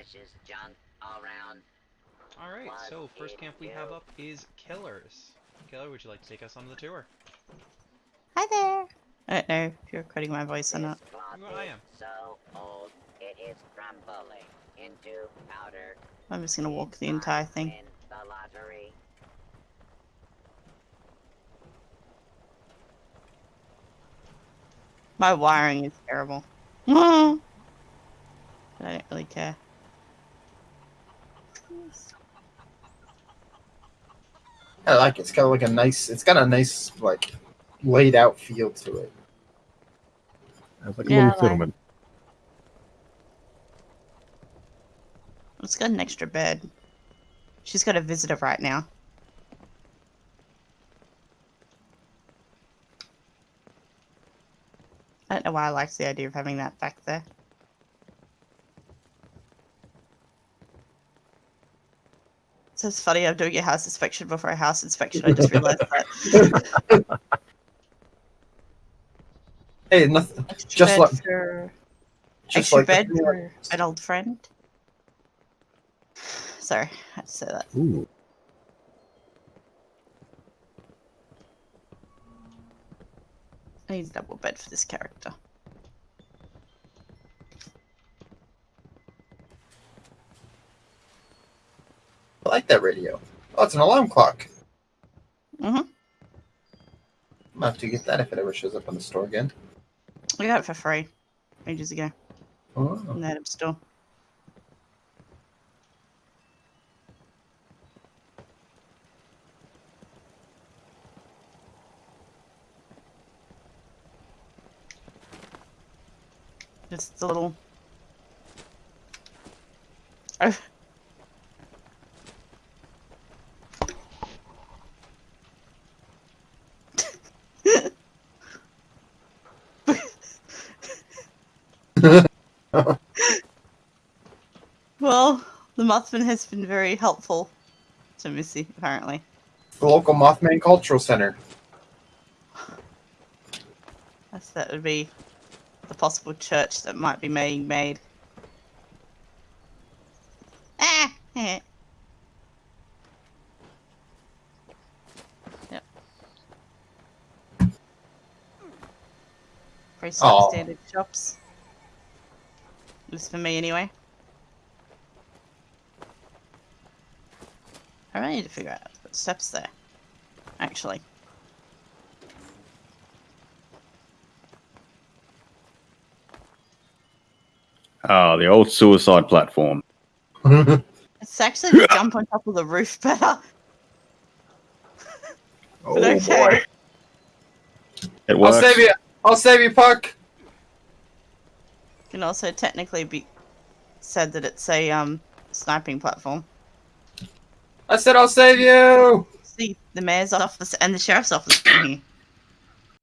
precious junk all around. Alright, What so first camp we you- have up is Killers. Killer, would you like to take us on the tour? Hi there. I don't know if you're cutting my voice or not. Well, I am. so old, it is crumbling into powder. I'm just gonna walk the entire thing. the lottery. My wiring is terrible. but I don't really care. I like it. It's got like a nice. It's got a nice like laid out feel to it. It's like a Yeah, little I like- settlement. It's got an extra bed. She's got a visitor right now. I don't know why I liked the idea of having that back there. So it's funny, I'm doing a house inspection before a house inspection. I just realized that. Hey, nothing. Extra Just like- for, Just extra like bed the- for an old friend. Sorry, I had to say that. Ooh. I need a double bed for this character. Like that radio. Oh, it's an alarm clock. Mm-hmm. I'm gonna have to get that if it ever shows up in the store again. I got it for free ages ago Oh. in the store. Just the little. Oh. Well, the Mothman has been very helpful to Missy, apparently. The local Mothman Cultural Center. That's, that would be the possible church that might be being made. Ah! eh. yep. Aw. standard shops. At least for me, anyway. I need to figure out what steps there. Actually. Ah, the old suicide platform. It's actually to jump on top of the roof better. oh But okay. It I'll save you. I'll save you, Puck. Can also technically be said that it's a um sniping platform. I said I'll save you. See, the mayor's office and the sheriff's office in here.